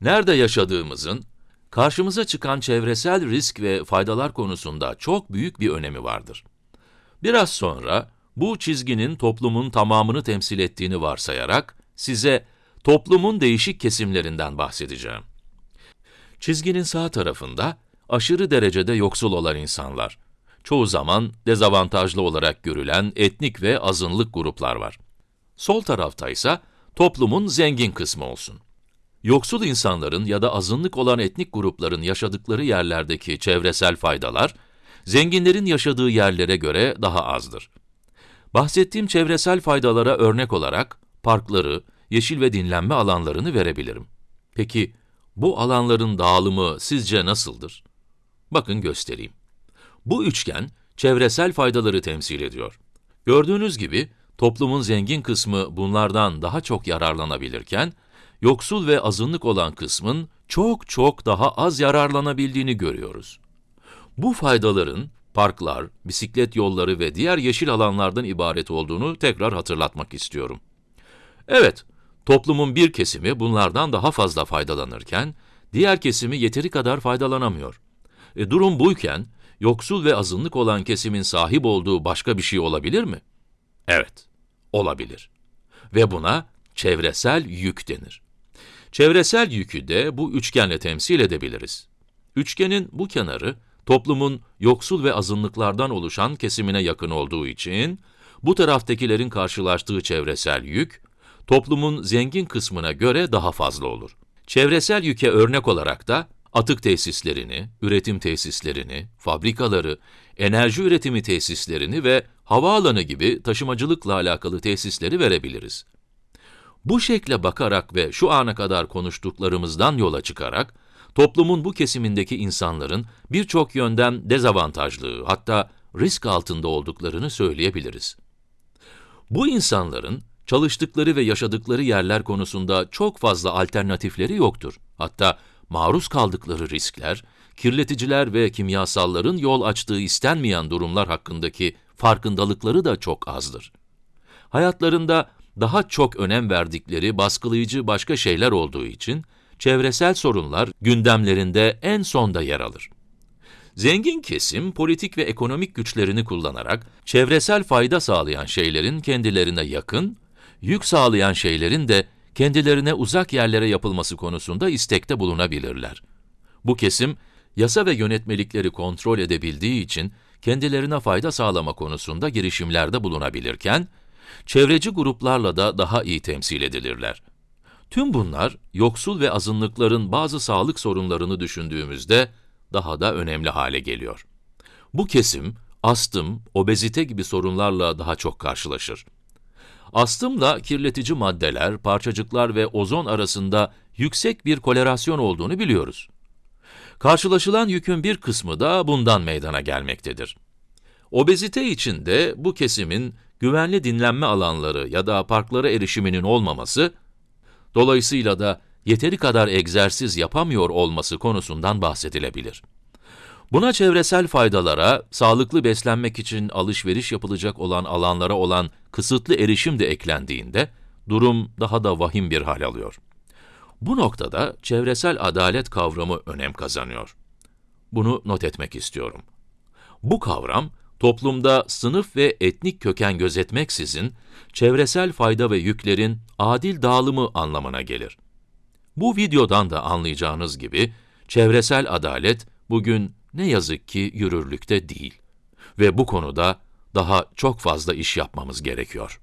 Nerede yaşadığımızın, karşımıza çıkan çevresel risk ve faydalar konusunda çok büyük bir önemi vardır. Biraz sonra, bu çizginin toplumun tamamını temsil ettiğini varsayarak, size toplumun değişik kesimlerinden bahsedeceğim. Çizginin sağ tarafında, aşırı derecede yoksul olan insanlar, çoğu zaman dezavantajlı olarak görülen etnik ve azınlık gruplar var. Sol tarafta ise toplumun zengin kısmı olsun. Yoksul insanların ya da azınlık olan etnik grupların yaşadıkları yerlerdeki çevresel faydalar, zenginlerin yaşadığı yerlere göre daha azdır. Bahsettiğim çevresel faydalara örnek olarak, parkları, yeşil ve dinlenme alanlarını verebilirim. Peki, bu alanların dağılımı sizce nasıldır? Bakın göstereyim. Bu üçgen, çevresel faydaları temsil ediyor. Gördüğünüz gibi, toplumun zengin kısmı bunlardan daha çok yararlanabilirken, yoksul ve azınlık olan kısmın çok çok daha az yararlanabildiğini görüyoruz. Bu faydaların, parklar, bisiklet yolları ve diğer yeşil alanlardan ibaret olduğunu tekrar hatırlatmak istiyorum. Evet, toplumun bir kesimi bunlardan daha fazla faydalanırken, diğer kesimi yeteri kadar faydalanamıyor. E, durum buyken, yoksul ve azınlık olan kesimin sahip olduğu başka bir şey olabilir mi? Evet, olabilir. Ve buna çevresel yük denir. Çevresel yükü de bu üçgenle temsil edebiliriz. Üçgenin bu kenarı, toplumun yoksul ve azınlıklardan oluşan kesimine yakın olduğu için, bu taraftakilerin karşılaştığı çevresel yük, toplumun zengin kısmına göre daha fazla olur. Çevresel yüke örnek olarak da, atık tesislerini, üretim tesislerini, fabrikaları, enerji üretimi tesislerini ve havaalanı gibi taşımacılıkla alakalı tesisleri verebiliriz. Bu şekle bakarak ve şu ana kadar konuştuklarımızdan yola çıkarak, toplumun bu kesimindeki insanların birçok yönden dezavantajlı, hatta risk altında olduklarını söyleyebiliriz. Bu insanların çalıştıkları ve yaşadıkları yerler konusunda çok fazla alternatifleri yoktur. Hatta maruz kaldıkları riskler, kirleticiler ve kimyasalların yol açtığı istenmeyen durumlar hakkındaki farkındalıkları da çok azdır. Hayatlarında daha çok önem verdikleri baskılayıcı başka şeyler olduğu için, çevresel sorunlar gündemlerinde en sonda yer alır. Zengin kesim, politik ve ekonomik güçlerini kullanarak, çevresel fayda sağlayan şeylerin kendilerine yakın, yük sağlayan şeylerin de kendilerine uzak yerlere yapılması konusunda istekte bulunabilirler. Bu kesim, yasa ve yönetmelikleri kontrol edebildiği için, kendilerine fayda sağlama konusunda girişimlerde bulunabilirken, çevreci gruplarla da daha iyi temsil edilirler. Tüm bunlar, yoksul ve azınlıkların bazı sağlık sorunlarını düşündüğümüzde daha da önemli hale geliyor. Bu kesim, astım, obezite gibi sorunlarla daha çok karşılaşır. Astımla kirletici maddeler, parçacıklar ve ozon arasında yüksek bir korelasyon olduğunu biliyoruz. Karşılaşılan yükün bir kısmı da bundan meydana gelmektedir. Obezite için de bu kesimin güvenli dinlenme alanları ya da parklara erişiminin olmaması, dolayısıyla da yeteri kadar egzersiz yapamıyor olması konusundan bahsedilebilir. Buna çevresel faydalara, sağlıklı beslenmek için alışveriş yapılacak olan alanlara olan kısıtlı erişim de eklendiğinde, durum daha da vahim bir hal alıyor. Bu noktada çevresel adalet kavramı önem kazanıyor. Bunu not etmek istiyorum. Bu kavram, toplumda sınıf ve etnik köken gözetmeksizin, çevresel fayda ve yüklerin adil dağılımı anlamına gelir. Bu videodan da anlayacağınız gibi, çevresel adalet bugün ne yazık ki yürürlükte değil. Ve bu konuda daha çok fazla iş yapmamız gerekiyor.